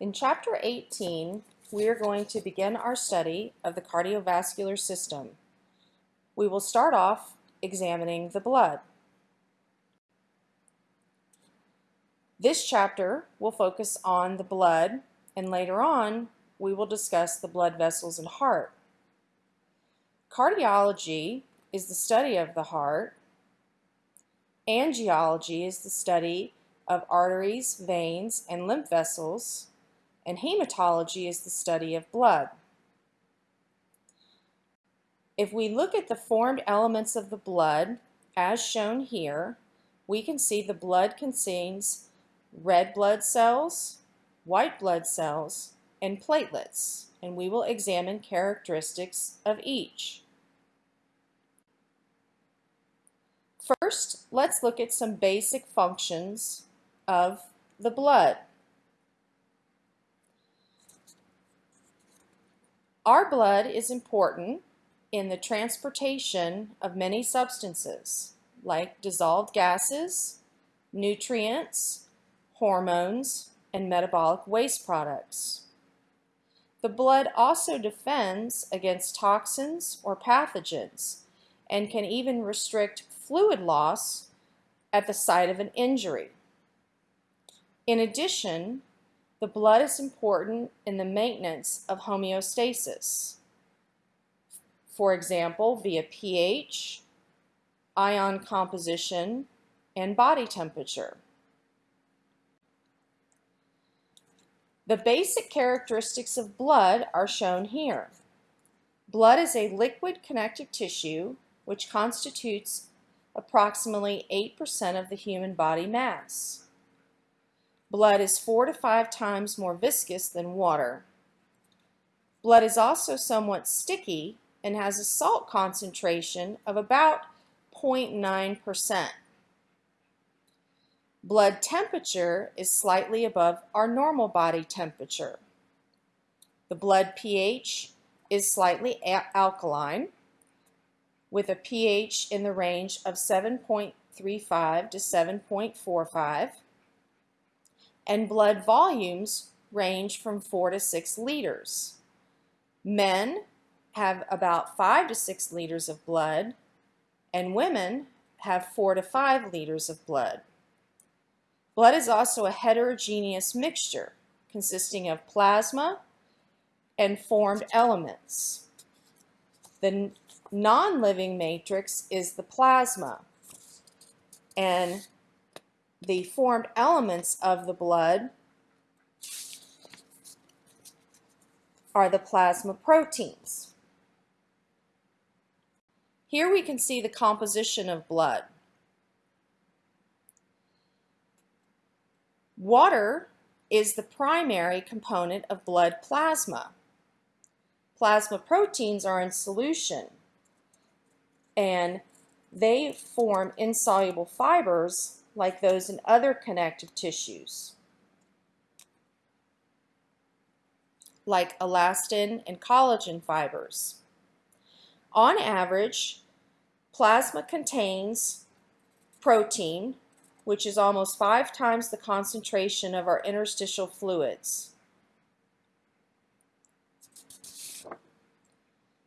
In Chapter 18, we are going to begin our study of the cardiovascular system. We will start off examining the blood. This chapter will focus on the blood and later on we will discuss the blood vessels and heart. Cardiology is the study of the heart. Angiology is the study of arteries, veins, and lymph vessels and hematology is the study of blood. If we look at the formed elements of the blood, as shown here, we can see the blood contains red blood cells, white blood cells, and platelets, and we will examine characteristics of each. First, let's look at some basic functions of the blood. Our blood is important in the transportation of many substances like dissolved gases, nutrients, hormones, and metabolic waste products. The blood also defends against toxins or pathogens and can even restrict fluid loss at the site of an injury. In addition, the blood is important in the maintenance of homeostasis. For example, via pH, ion composition, and body temperature. The basic characteristics of blood are shown here. Blood is a liquid connective tissue which constitutes approximately 8% of the human body mass. Blood is four to five times more viscous than water. Blood is also somewhat sticky and has a salt concentration of about 0.9%. Blood temperature is slightly above our normal body temperature. The blood pH is slightly alkaline with a pH in the range of 7.35 to 7.45 and blood volumes range from 4 to 6 liters. Men have about 5 to 6 liters of blood, and women have 4 to 5 liters of blood. Blood is also a heterogeneous mixture consisting of plasma and formed elements. The non-living matrix is the plasma, and the formed elements of the blood are the plasma proteins. Here we can see the composition of blood. Water is the primary component of blood plasma. Plasma proteins are in solution and they form insoluble fibers like those in other connective tissues, like elastin and collagen fibers. On average, plasma contains protein, which is almost five times the concentration of our interstitial fluids.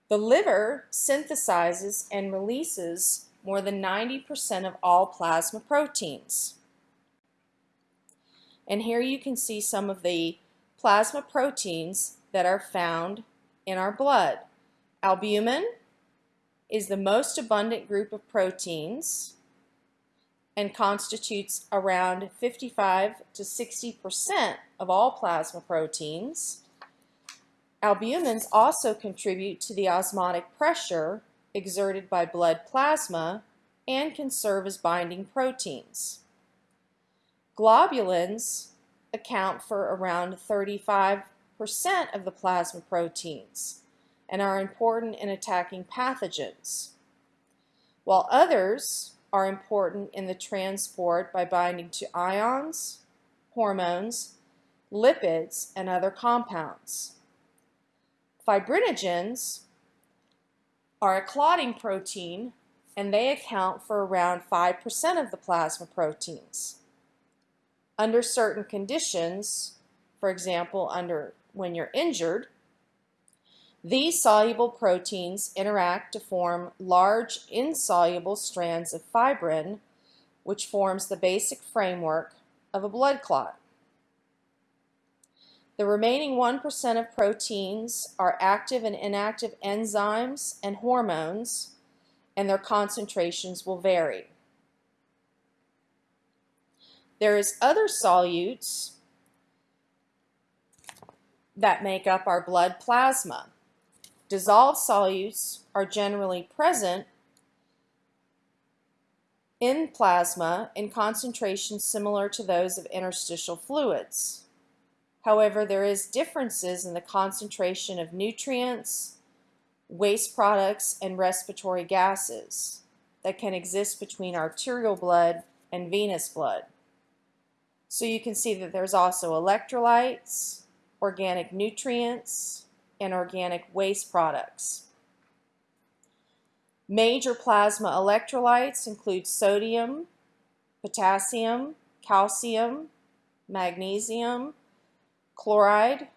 The liver synthesizes and releases more than 90% of all plasma proteins. And here you can see some of the plasma proteins that are found in our blood. Albumin is the most abundant group of proteins and constitutes around 55 to 60% of all plasma proteins. Albumins also contribute to the osmotic pressure exerted by blood plasma and can serve as binding proteins. Globulins account for around 35% of the plasma proteins and are important in attacking pathogens, while others are important in the transport by binding to ions, hormones, lipids, and other compounds. Fibrinogens are a clotting protein and they account for around 5% of the plasma proteins. Under certain conditions, for example, under when you're injured, these soluble proteins interact to form large insoluble strands of fibrin, which forms the basic framework of a blood clot. The remaining 1% of proteins are active and inactive enzymes and hormones, and their concentrations will vary. There is other solutes that make up our blood plasma. Dissolved solutes are generally present in plasma in concentrations similar to those of interstitial fluids. However, there is differences in the concentration of nutrients, waste products, and respiratory gases that can exist between arterial blood and venous blood. So you can see that there's also electrolytes, organic nutrients, and organic waste products. Major plasma electrolytes include sodium, potassium, calcium, magnesium, chloride,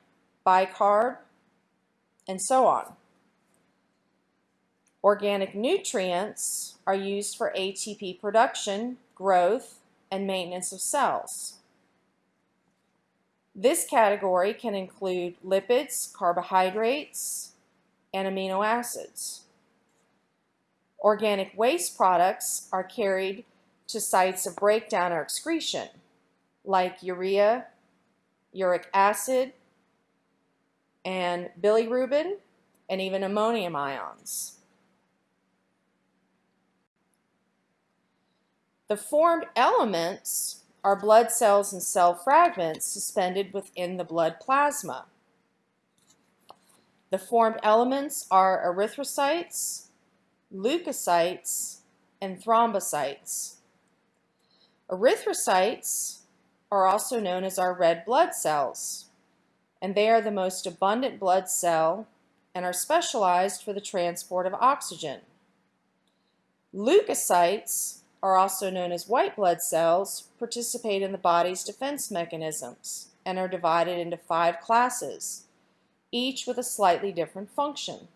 bicarb, and so on. Organic nutrients are used for ATP production, growth, and maintenance of cells. This category can include lipids, carbohydrates, and amino acids. Organic waste products are carried to sites of breakdown or excretion, like urea, uric acid, and bilirubin, and even ammonium ions. The formed elements are blood cells and cell fragments suspended within the blood plasma. The formed elements are erythrocytes, leukocytes, and thrombocytes. Erythrocytes are also known as our red blood cells, and they are the most abundant blood cell and are specialized for the transport of oxygen. Leukocytes are also known as white blood cells, participate in the body's defense mechanisms and are divided into five classes, each with a slightly different function.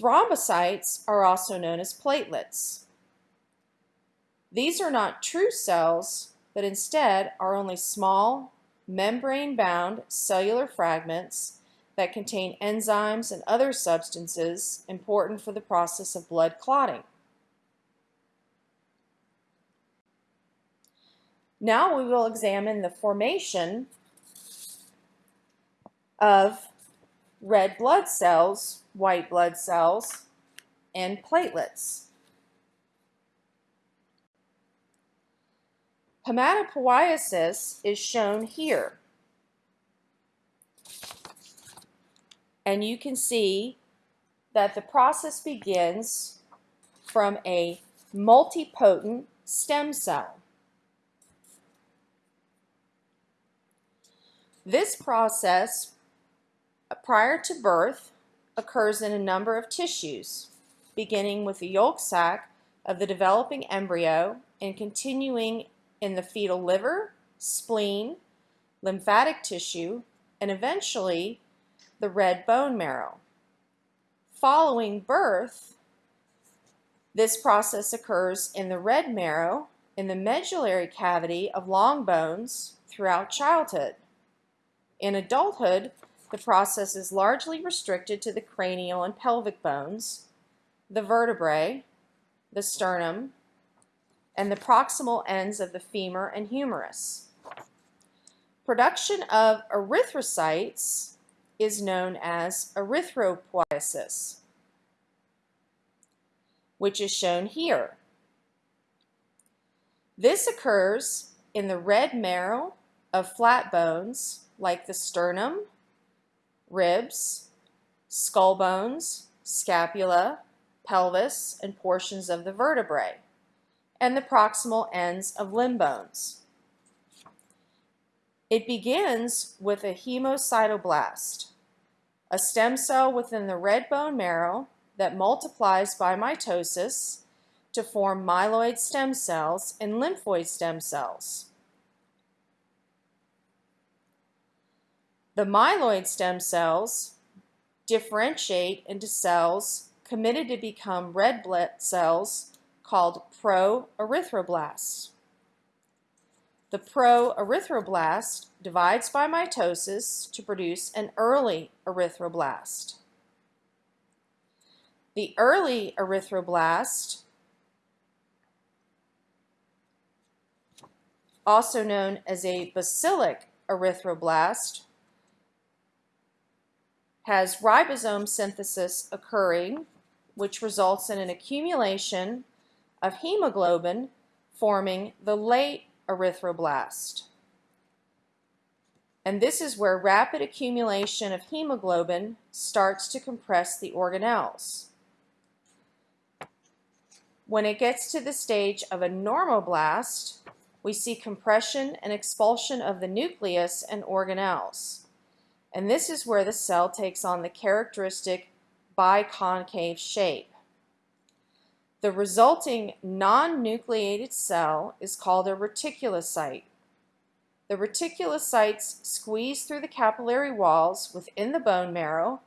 Thrombocytes are also known as platelets. These are not true cells, but instead are only small, membrane-bound cellular fragments that contain enzymes and other substances important for the process of blood clotting. Now we will examine the formation of red blood cells, white blood cells, and platelets. Hematopoiesis is shown here. And you can see that the process begins from a multipotent stem cell. This process, prior to birth, occurs in a number of tissues, beginning with the yolk sac of the developing embryo and continuing in the fetal liver, spleen, lymphatic tissue, and eventually the red bone marrow. Following birth, this process occurs in the red marrow, in the medullary cavity of long bones throughout childhood. In adulthood, the process is largely restricted to the cranial and pelvic bones, the vertebrae, the sternum, and the proximal ends of the femur and humerus. Production of erythrocytes is known as erythropoiesis, which is shown here. This occurs in the red marrow of flat bones like the sternum, ribs, skull bones, scapula, pelvis, and portions of the vertebrae, and the proximal ends of limb bones. It begins with a hemocytoblast, a stem cell within the red bone marrow that multiplies by mitosis to form myeloid stem cells and lymphoid stem cells. The myeloid stem cells differentiate into cells committed to become red blood cells called proerythroblasts. The proerythroblast divides by mitosis to produce an early erythroblast. The early erythroblast, also known as a bacillic erythroblast, has ribosome synthesis occurring, which results in an accumulation of hemoglobin forming the late erythroblast. And this is where rapid accumulation of hemoglobin starts to compress the organelles. When it gets to the stage of a normoblast, we see compression and expulsion of the nucleus and organelles. And this is where the cell takes on the characteristic biconcave shape. The resulting non-nucleated cell is called a reticulocyte. The reticulocytes squeeze through the capillary walls within the bone marrow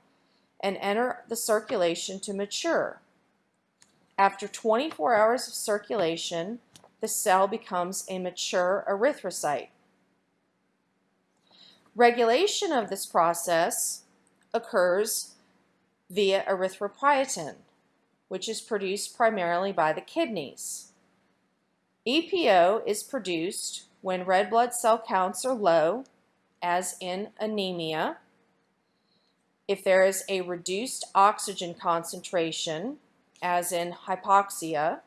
and enter the circulation to mature. After 24 hours of circulation, the cell becomes a mature erythrocyte. Regulation of this process occurs via erythropoietin which is produced primarily by the kidneys. EPO is produced when red blood cell counts are low, as in anemia, if there is a reduced oxygen concentration, as in hypoxia,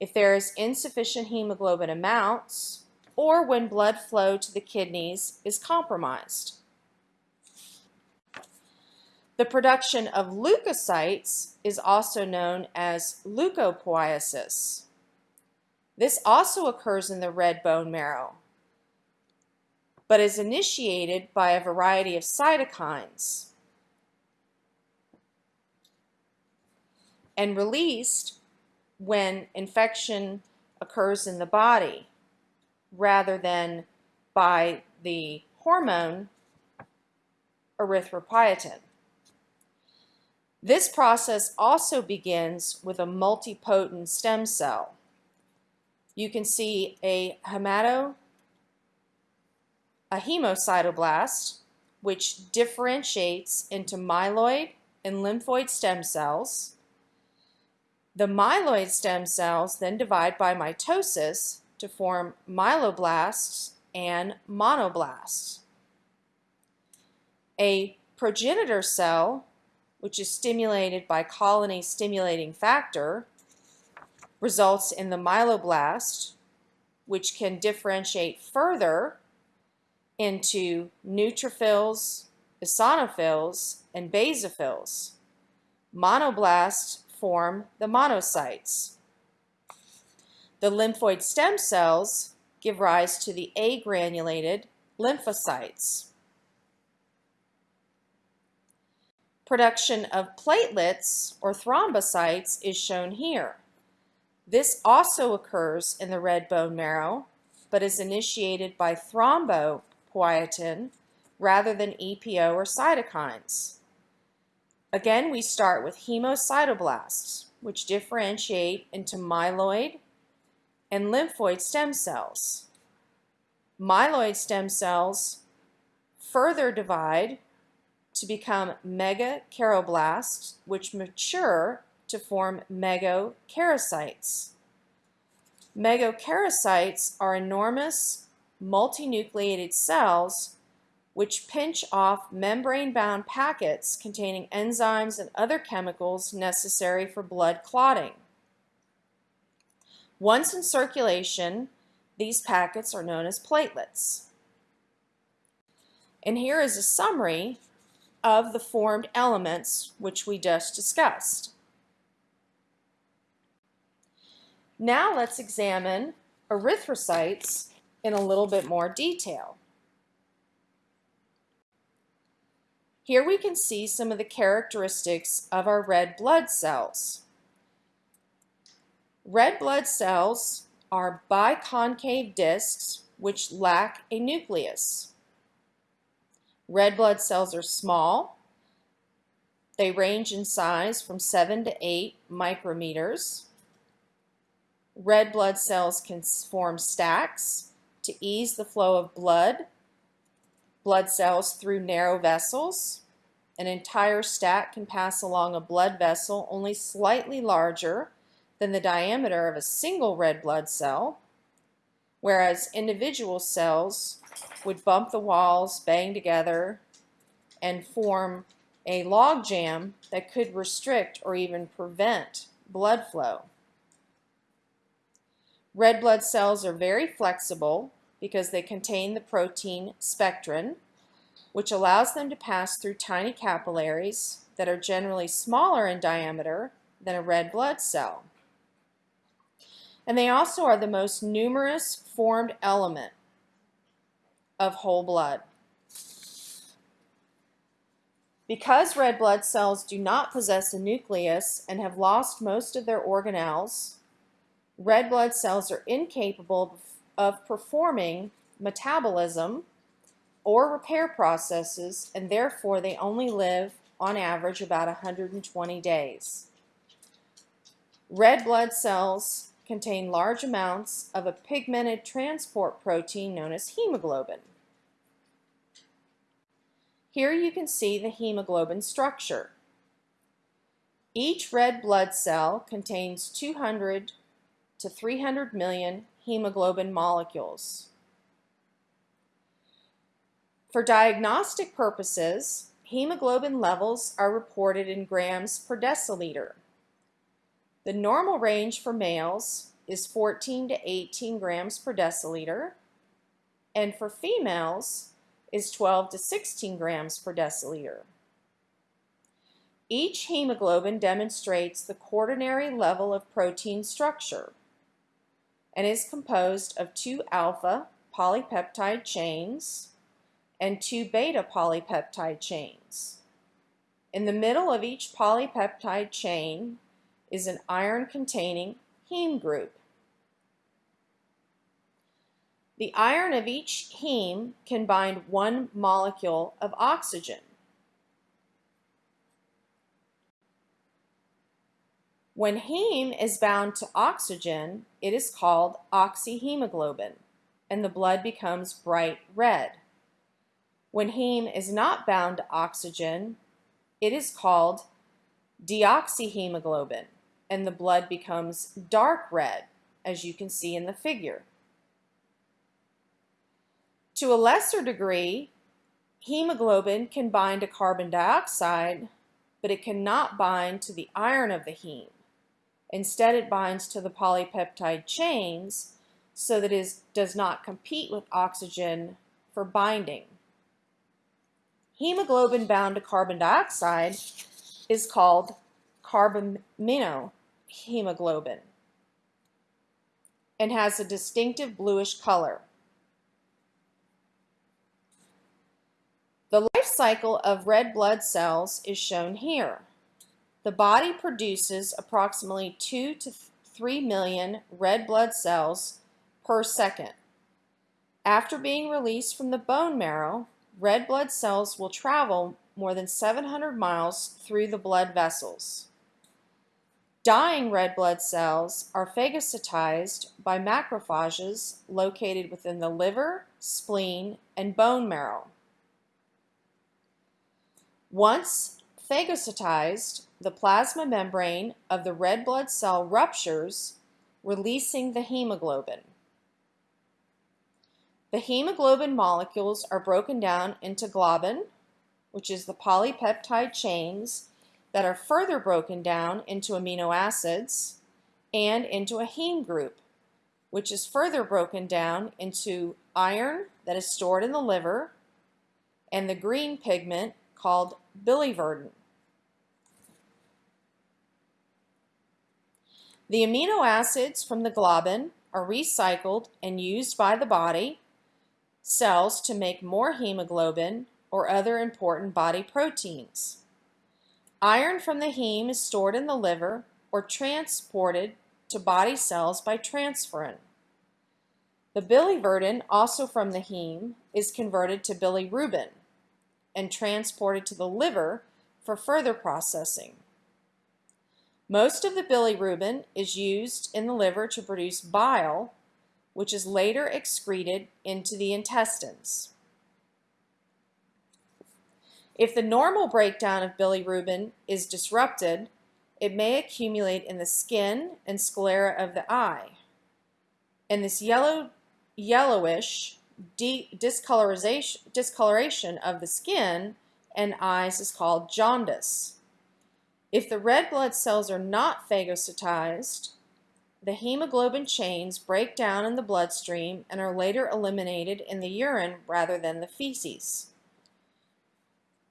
if there is insufficient hemoglobin amounts, or when blood flow to the kidneys is compromised. The production of leukocytes is also known as leukopoiesis. This also occurs in the red bone marrow, but is initiated by a variety of cytokines and released when infection occurs in the body rather than by the hormone erythropoietin. This process also begins with a multipotent stem cell. You can see a hemato, a hemocytoblast, which differentiates into myeloid and lymphoid stem cells. The myeloid stem cells then divide by mitosis to form myeloblasts and monoblasts. A progenitor cell which is stimulated by colony stimulating factor, results in the myeloblast, which can differentiate further into neutrophils, eosinophils, and basophils. Monoblasts form the monocytes. The lymphoid stem cells give rise to the agranulated lymphocytes. Production of platelets or thrombocytes is shown here. This also occurs in the red bone marrow, but is initiated by thrombopoietin rather than EPO or cytokines. Again, we start with hemocytoblasts, which differentiate into myeloid and lymphoid stem cells. Myeloid stem cells further divide to become megakaryoblast, which mature to form megakaryocytes. Megakaryocytes are enormous multinucleated cells which pinch off membrane-bound packets containing enzymes and other chemicals necessary for blood clotting. Once in circulation, these packets are known as platelets. And here is a summary of the formed elements which we just discussed. Now let's examine erythrocytes in a little bit more detail. Here we can see some of the characteristics of our red blood cells. Red blood cells are biconcave discs which lack a nucleus. Red blood cells are small. They range in size from 7 to 8 micrometers. Red blood cells can form stacks to ease the flow of blood, blood cells through narrow vessels. An entire stack can pass along a blood vessel only slightly larger than the diameter of a single red blood cell, whereas individual cells would bump the walls, bang together, and form a log jam that could restrict or even prevent blood flow. Red blood cells are very flexible because they contain the protein spectrin, which allows them to pass through tiny capillaries that are generally smaller in diameter than a red blood cell. And they also are the most numerous formed element of whole blood. Because red blood cells do not possess a nucleus and have lost most of their organelles, red blood cells are incapable of performing metabolism or repair processes, and therefore they only live on average about 120 days. Red blood cells contain large amounts of a pigmented transport protein known as hemoglobin. Here you can see the hemoglobin structure. Each red blood cell contains 200 to 300 million hemoglobin molecules. For diagnostic purposes, hemoglobin levels are reported in grams per deciliter. The normal range for males is 14 to 18 grams per deciliter, and for females, is 12 to 16 grams per deciliter. Each hemoglobin demonstrates the quaternary level of protein structure and is composed of two alpha polypeptide chains and two beta polypeptide chains. In the middle of each polypeptide chain is an iron-containing heme group. The iron of each heme can bind one molecule of oxygen. When heme is bound to oxygen, it is called oxyhemoglobin, and the blood becomes bright red. When heme is not bound to oxygen, it is called deoxyhemoglobin, and the blood becomes dark red, as you can see in the figure. To a lesser degree, hemoglobin can bind to carbon dioxide, but it cannot bind to the iron of the heme. Instead, it binds to the polypeptide chains so that it does not compete with oxygen for binding. Hemoglobin bound to carbon dioxide is called carbaminohemoglobin and has a distinctive bluish color. The life cycle of red blood cells is shown here. The body produces approximately 2 to 3 million red blood cells per second. After being released from the bone marrow, red blood cells will travel more than 700 miles through the blood vessels. Dying red blood cells are phagocytized by macrophages located within the liver, spleen, and bone marrow. Once phagocytized, the plasma membrane of the red blood cell ruptures, releasing the hemoglobin. The hemoglobin molecules are broken down into globin, which is the polypeptide chains that are further broken down into amino acids, and into a heme group, which is further broken down into iron that is stored in the liver, and the green pigment called biliverdin. The amino acids from the globin are recycled and used by the body cells to make more hemoglobin or other important body proteins. Iron from the heme is stored in the liver or transported to body cells by transferrin. The biliverdin, also from the heme, is converted to bilirubin and transported to the liver for further processing. Most of the bilirubin is used in the liver to produce bile, which is later excreted into the intestines. If the normal breakdown of bilirubin is disrupted, it may accumulate in the skin and sclera of the eye. And this yellow, yellowish discoloration, discoloration of the skin and eyes is called jaundice. If the red blood cells are not phagocytized, the hemoglobin chains break down in the bloodstream and are later eliminated in the urine rather than the feces.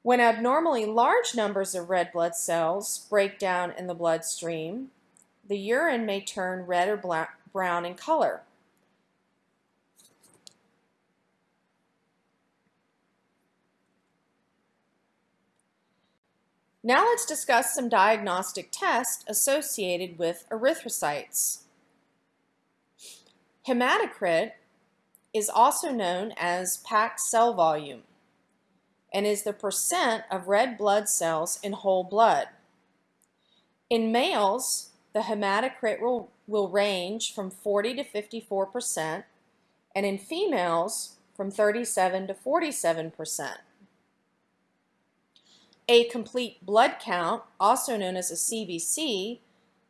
When abnormally large numbers of red blood cells break down in the bloodstream, the urine may turn red or brown in color. Now let's discuss some diagnostic tests associated with erythrocytes. Hematocrit is also known as packed cell volume and is the percent of red blood cells in whole blood. In males, the hematocrit will, will range from 40 to 54%, and in females, from 37 to 47%. A complete blood count, also known as a CBC,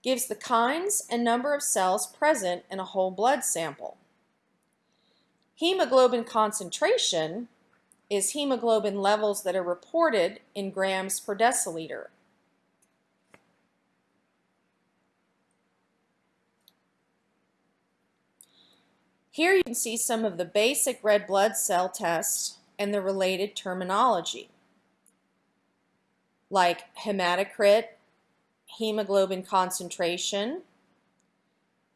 gives the kinds and number of cells present in a whole blood sample. Hemoglobin concentration is hemoglobin levels that are reported in grams per deciliter. Here you can see some of the basic red blood cell tests and the related terminology like hematocrit, hemoglobin concentration,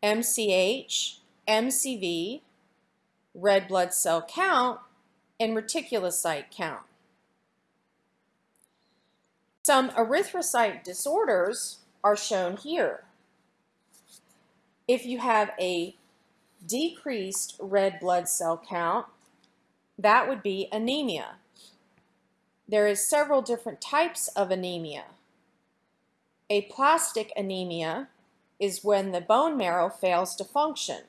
MCH, MCV, red blood cell count, and reticulocyte count. Some erythrocyte disorders are shown here. If you have a decreased red blood cell count, that would be anemia. There is several different types of anemia. Aplastic anemia is when the bone marrow fails to function.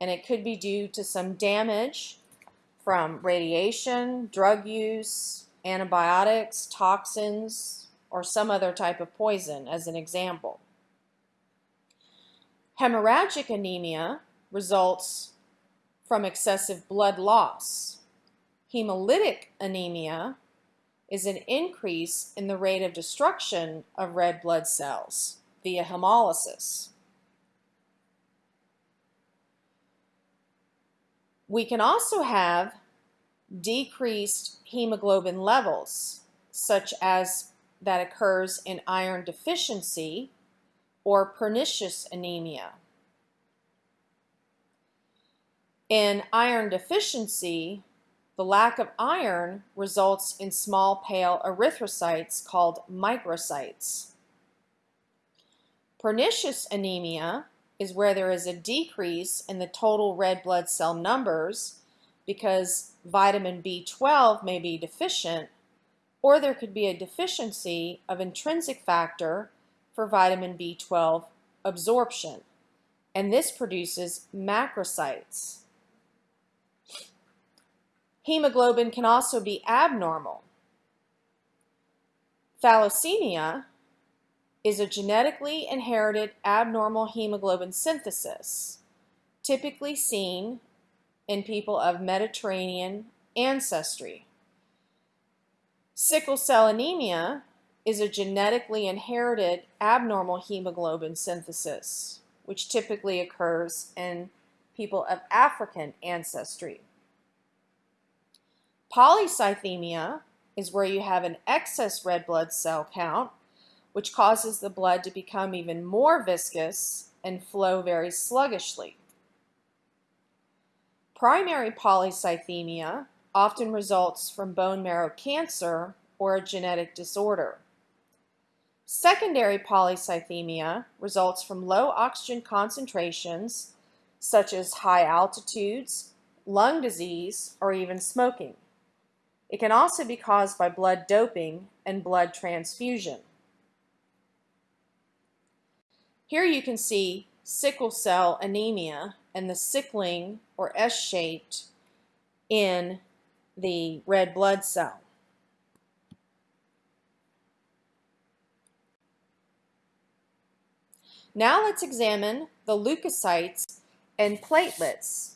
And it could be due to some damage from radiation, drug use, antibiotics, toxins, or some other type of poison as an example. Hemorrhagic anemia results from excessive blood loss. Hemolytic anemia is an increase in the rate of destruction of red blood cells via hemolysis. We can also have decreased hemoglobin levels, such as that occurs in iron deficiency or pernicious anemia. In iron deficiency, the lack of iron results in small pale erythrocytes called microcytes. Pernicious anemia is where there is a decrease in the total red blood cell numbers because vitamin B12 may be deficient, or there could be a deficiency of intrinsic factor for vitamin B12 absorption, and this produces macrocytes. Hemoglobin can also be abnormal. Thalassemia is a genetically inherited abnormal hemoglobin synthesis, typically seen in people of Mediterranean ancestry. Sickle cell anemia is a genetically inherited abnormal hemoglobin synthesis, which typically occurs in people of African ancestry. Polycythemia is where you have an excess red blood cell count, which causes the blood to become even more viscous and flow very sluggishly. Primary polycythemia often results from bone marrow cancer or a genetic disorder. Secondary polycythemia results from low oxygen concentrations, such as high altitudes, lung disease, or even smoking. It can also be caused by blood doping and blood transfusion. Here you can see sickle cell anemia and the sickling or S-shaped in the red blood cell. Now let's examine the leukocytes and platelets.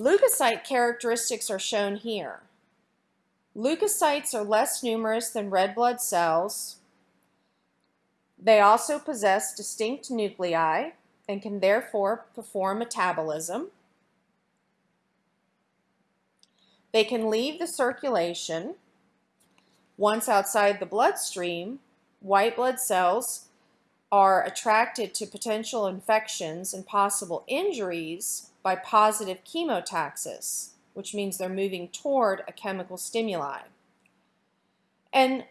Leukocyte characteristics are shown here. Leukocytes are less numerous than red blood cells. They also possess distinct nuclei and can therefore perform metabolism. They can leave the circulation. Once outside the bloodstream, white blood cells are attracted to potential infections and possible injuries by positive chemotaxis, which means they're moving toward a chemical stimuli. And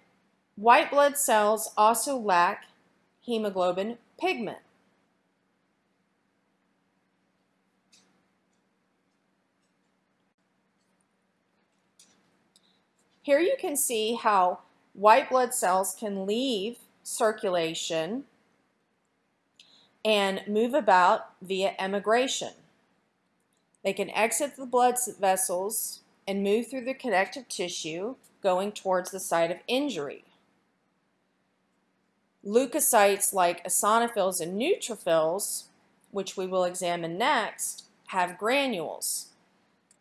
white blood cells also lack hemoglobin pigment. Here you can see how white blood cells can leave circulation and move about via emigration. They can exit the blood vessels and move through the connective tissue going towards the site of injury. Leukocytes like eosinophils and neutrophils, which we will examine next, have granules,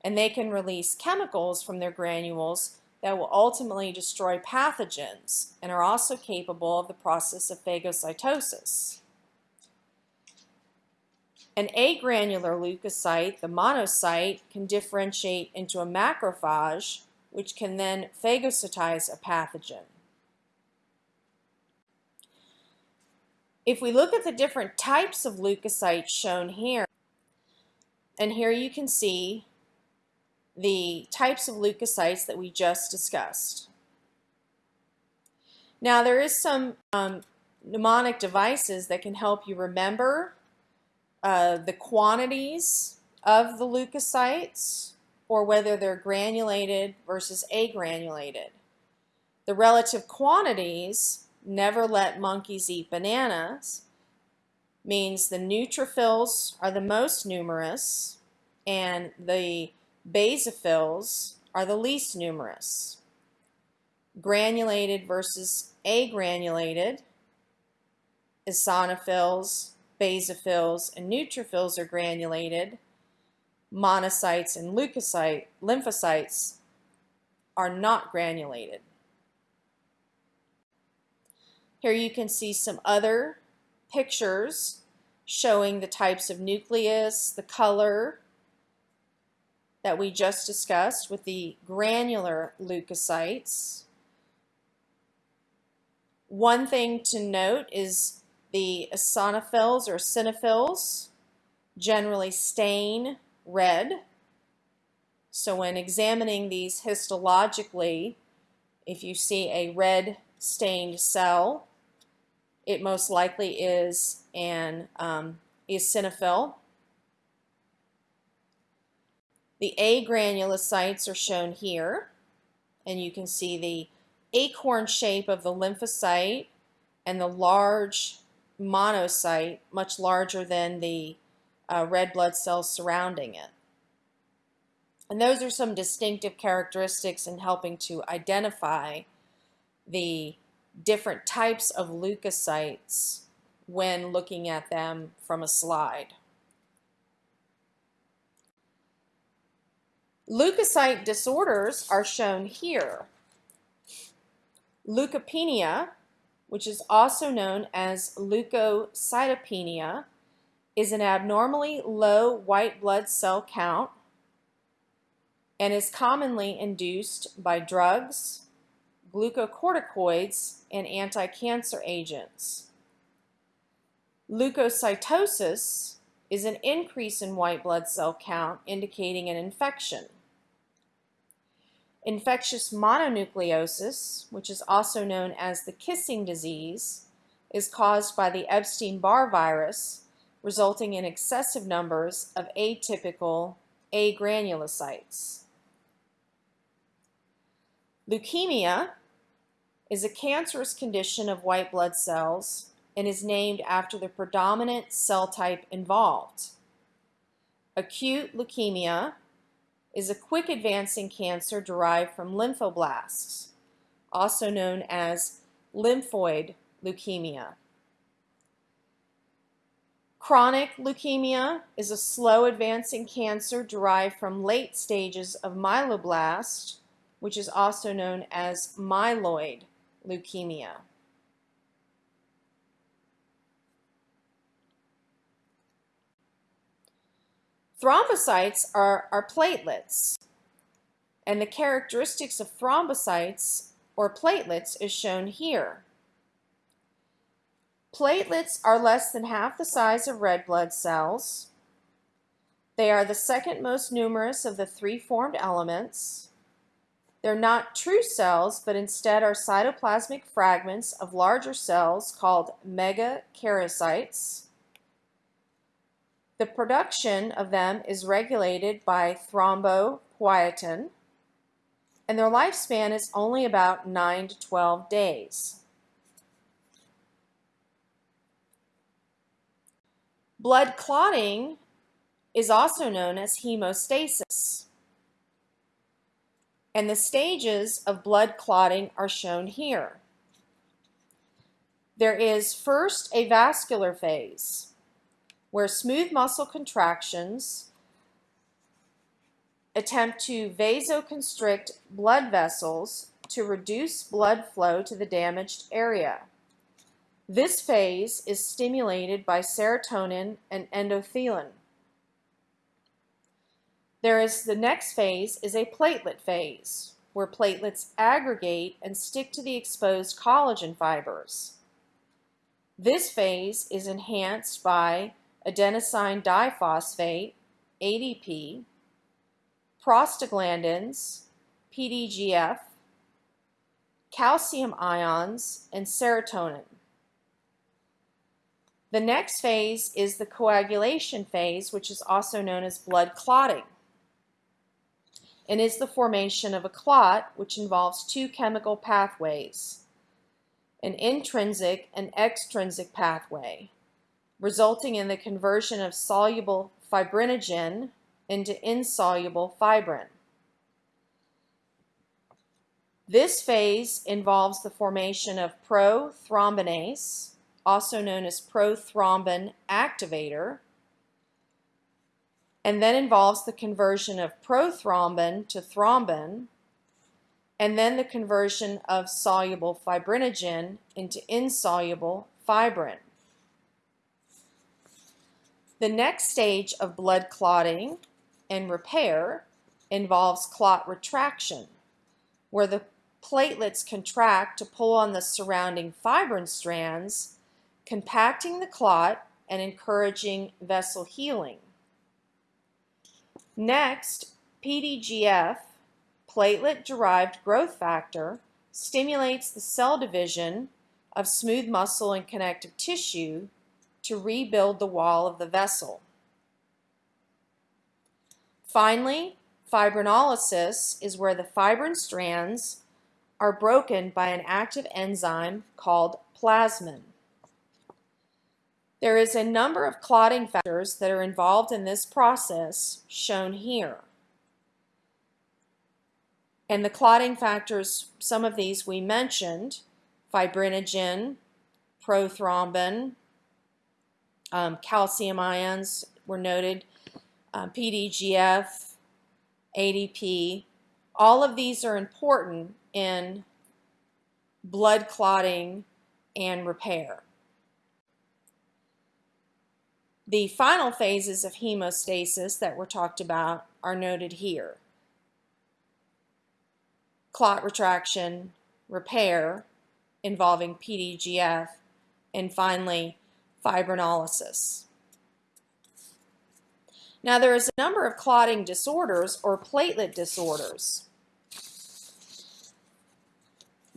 and they can release chemicals from their granules that will ultimately destroy pathogens and are also capable of the process of phagocytosis. An agranular leukocyte, the monocyte, can differentiate into a macrophage, which can then phagocytize a pathogen. If we look at the different types of leukocytes shown here, and here you can see the types of leukocytes that we just discussed. Now there is some um, mnemonic devices that can help you remember uh, the quantities of the leukocytes or whether they're granulated versus agranulated. The relative quantities, never let monkeys eat bananas, means the neutrophils are the most numerous and the Basophils are the least numerous. Granulated versus agranulated, eosinophils, basophils, and neutrophils are granulated. Monocytes and leukocyte, lymphocytes are not granulated. Here you can see some other pictures showing the types of nucleus, the color, that we just discussed with the granular leukocytes. One thing to note is the eosinophils or eosinophils generally stain red. So when examining these histologically, if you see a red stained cell, it most likely is an um, eosinophil the agranulocytes are shown here, and you can see the acorn shape of the lymphocyte and the large monocyte, much larger than the uh, red blood cells surrounding it. And those are some distinctive characteristics in helping to identify the different types of leukocytes when looking at them from a slide. Leukocyte disorders are shown here. Leukopenia, which is also known as leukocytopenia, is an abnormally low white blood cell count and is commonly induced by drugs, glucocorticoids, and anti-cancer agents. Leukocytosis is an increase in white blood cell count indicating an infection. Infectious mononucleosis, which is also known as the kissing disease, is caused by the Epstein-Barr virus, resulting in excessive numbers of atypical agranulocytes. Leukemia is a cancerous condition of white blood cells and is named after the predominant cell type involved. Acute leukemia is a quick advancing cancer derived from lymphoblasts, also known as lymphoid leukemia. Chronic leukemia is a slow advancing cancer derived from late stages of myeloblast, which is also known as myeloid leukemia. Thrombocytes are, are platelets, and the characteristics of thrombocytes or platelets is shown here. Platelets are less than half the size of red blood cells. They are the second most numerous of the three formed elements. They're not true cells, but instead are cytoplasmic fragments of larger cells called megakaryocytes. The production of them is regulated by thrombopoietin, and their lifespan is only about 9 to 12 days. Blood clotting is also known as hemostasis. And the stages of blood clotting are shown here. There is first a vascular phase, where smooth muscle contractions attempt to vasoconstrict blood vessels to reduce blood flow to the damaged area. This phase is stimulated by serotonin and endothelin. There is the next phase is a platelet phase, where platelets aggregate and stick to the exposed collagen fibers. This phase is enhanced by adenosine diphosphate, ADP, prostaglandins, PDGF, calcium ions, and serotonin. The next phase is the coagulation phase, which is also known as blood clotting, and is the formation of a clot, which involves two chemical pathways, an intrinsic and extrinsic pathway, resulting in the conversion of soluble fibrinogen into insoluble fibrin. This phase involves the formation of prothrombinase, also known as prothrombin activator, and then involves the conversion of prothrombin to thrombin, and then the conversion of soluble fibrinogen into insoluble fibrin. The next stage of blood clotting and repair involves clot retraction, where the platelets contract to pull on the surrounding fibrin strands compacting the clot and encouraging vessel healing. Next, PDGF, platelet-derived growth factor, stimulates the cell division of smooth muscle and connective tissue to rebuild the wall of the vessel. Finally, fibrinolysis is where the fibrin strands are broken by an active enzyme called plasmin. There is a number of clotting factors that are involved in this process shown here. And the clotting factors, some of these we mentioned, fibrinogen, prothrombin, um, calcium ions were noted, um, PDGF, ADP. All of these are important in blood clotting and repair. The final phases of hemostasis that were talked about are noted here. Clot retraction, repair involving PDGF, and finally fibrinolysis. Now there is a number of clotting disorders or platelet disorders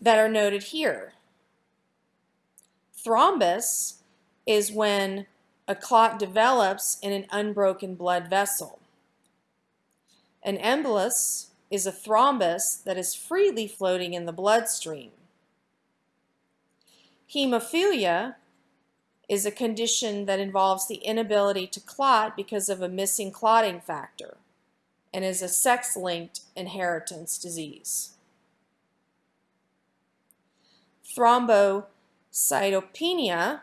that are noted here. Thrombus is when a clot develops in an unbroken blood vessel. An embolus is a thrombus that is freely floating in the bloodstream. Hemophilia is a condition that involves the inability to clot because of a missing clotting factor and is a sex-linked inheritance disease. Thrombocytopenia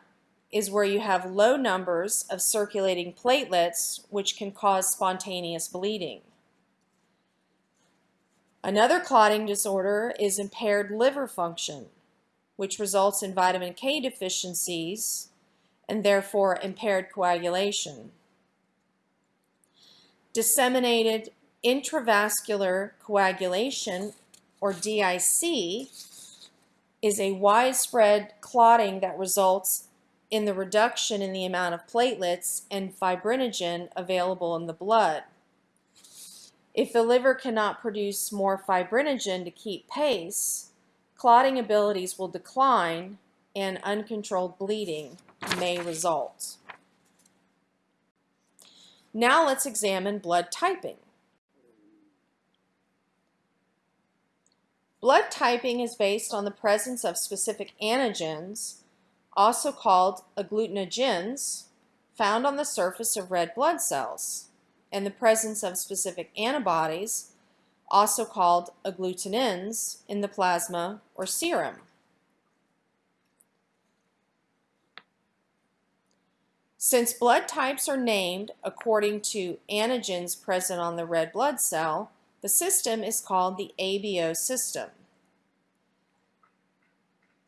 is where you have low numbers of circulating platelets which can cause spontaneous bleeding. Another clotting disorder is impaired liver function, which results in vitamin K deficiencies and therefore impaired coagulation. Disseminated intravascular coagulation, or DIC, is a widespread clotting that results in the reduction in the amount of platelets and fibrinogen available in the blood. If the liver cannot produce more fibrinogen to keep pace, clotting abilities will decline and uncontrolled bleeding may result. Now let's examine blood typing. Blood typing is based on the presence of specific antigens, also called agglutinogens, found on the surface of red blood cells, and the presence of specific antibodies, also called agglutinins, in the plasma or serum. Since blood types are named according to antigens present on the red blood cell, the system is called the ABO system.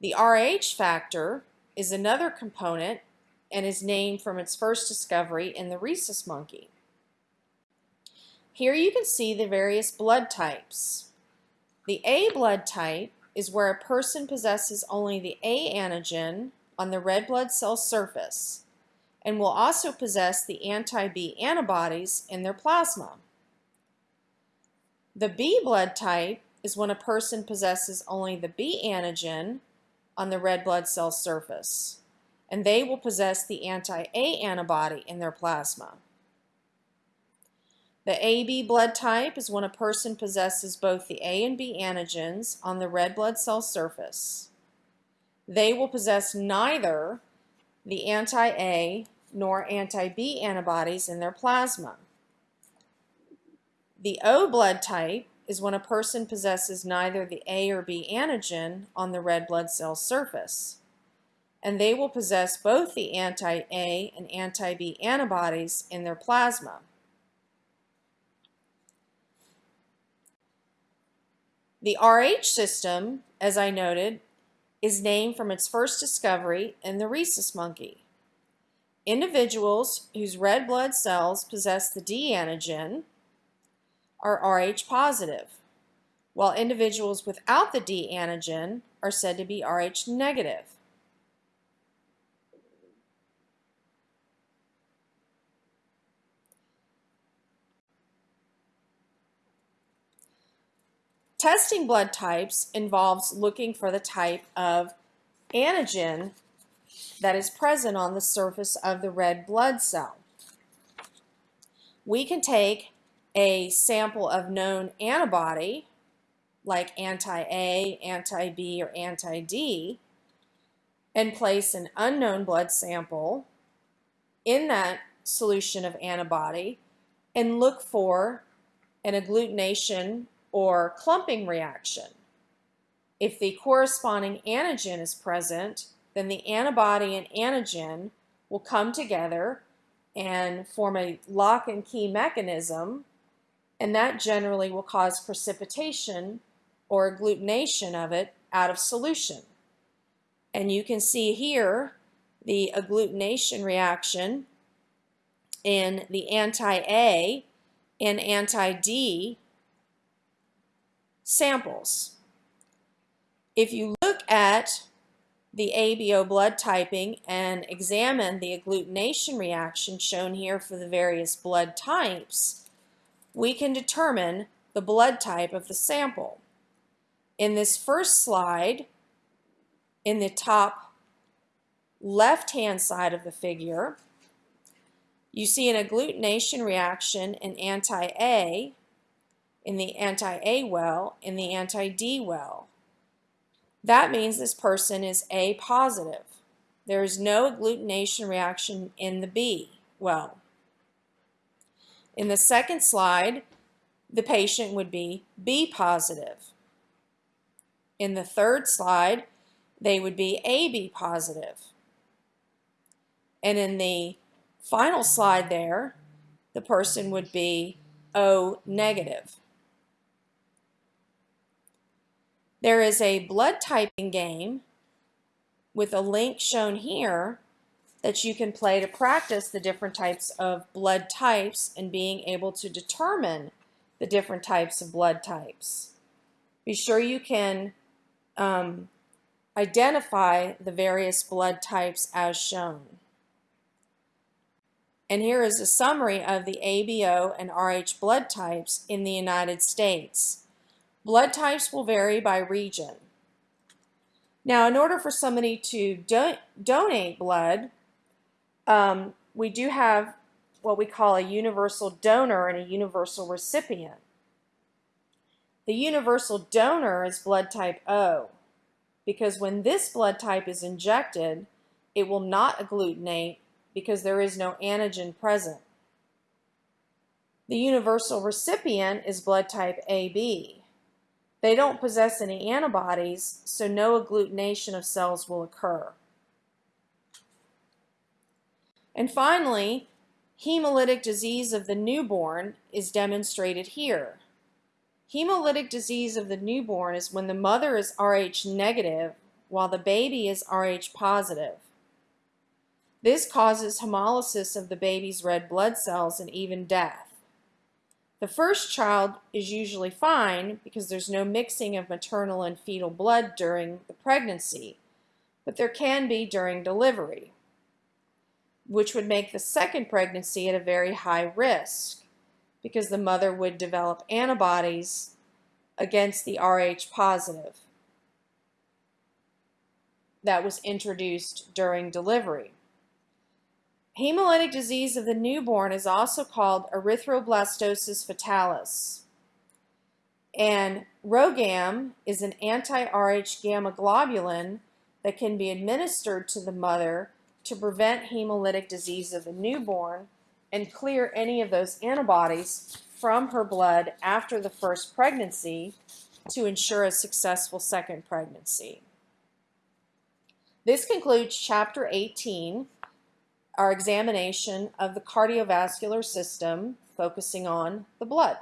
The RH factor is another component and is named from its first discovery in the rhesus monkey. Here you can see the various blood types. The A blood type is where a person possesses only the A antigen on the red blood cell surface and will also possess the anti-B antibodies in their plasma. The B blood type is when a person possesses only the B antigen on the red blood cell surface, and they will possess the anti-A antibody in their plasma. The AB blood type is when a person possesses both the A and B antigens on the red blood cell surface. They will possess neither the anti-A nor anti-B antibodies in their plasma. The O blood type is when a person possesses neither the A or B antigen on the red blood cell surface, and they will possess both the anti-A and anti-B antibodies in their plasma. The RH system, as I noted, is named from its first discovery in the rhesus monkey. Individuals whose red blood cells possess the D antigen are Rh positive, while individuals without the D antigen are said to be Rh negative. Testing blood types involves looking for the type of antigen that is present on the surface of the red blood cell. We can take a sample of known antibody, like anti-A, anti-B, or anti-D, and place an unknown blood sample in that solution of antibody and look for an agglutination or clumping reaction. If the corresponding antigen is present, then the antibody and antigen will come together and form a lock and key mechanism and that generally will cause precipitation or agglutination of it out of solution. And you can see here the agglutination reaction in the anti-A and anti-D samples. If you look at the ABO blood typing and examine the agglutination reaction shown here for the various blood types, we can determine the blood type of the sample. In this first slide, in the top left-hand side of the figure, you see an agglutination reaction in anti-A in the anti-A well, in the anti-D well. That means this person is A positive. There is no agglutination reaction in the B well. In the second slide, the patient would be B positive. In the third slide, they would be AB positive. And in the final slide there, the person would be O negative. There is a blood typing game with a link shown here that you can play to practice the different types of blood types and being able to determine the different types of blood types. Be sure you can um, identify the various blood types as shown. And here is a summary of the ABO and RH blood types in the United States. Blood types will vary by region. Now, in order for somebody to do donate blood, um, we do have what we call a universal donor and a universal recipient. The universal donor is blood type O because when this blood type is injected, it will not agglutinate because there is no antigen present. The universal recipient is blood type AB. They don't possess any antibodies, so no agglutination of cells will occur. And finally, hemolytic disease of the newborn is demonstrated here. Hemolytic disease of the newborn is when the mother is Rh negative while the baby is Rh positive. This causes hemolysis of the baby's red blood cells and even death. The first child is usually fine because there's no mixing of maternal and fetal blood during the pregnancy, but there can be during delivery which would make the second pregnancy at a very high risk because the mother would develop antibodies against the Rh positive that was introduced during delivery. Hemolytic disease of the newborn is also called erythroblastosis fetalis. And RhoGAM is an anti-Rh gamma globulin that can be administered to the mother to prevent hemolytic disease of the newborn and clear any of those antibodies from her blood after the first pregnancy to ensure a successful second pregnancy. This concludes Chapter 18, our examination of the cardiovascular system, focusing on the blood.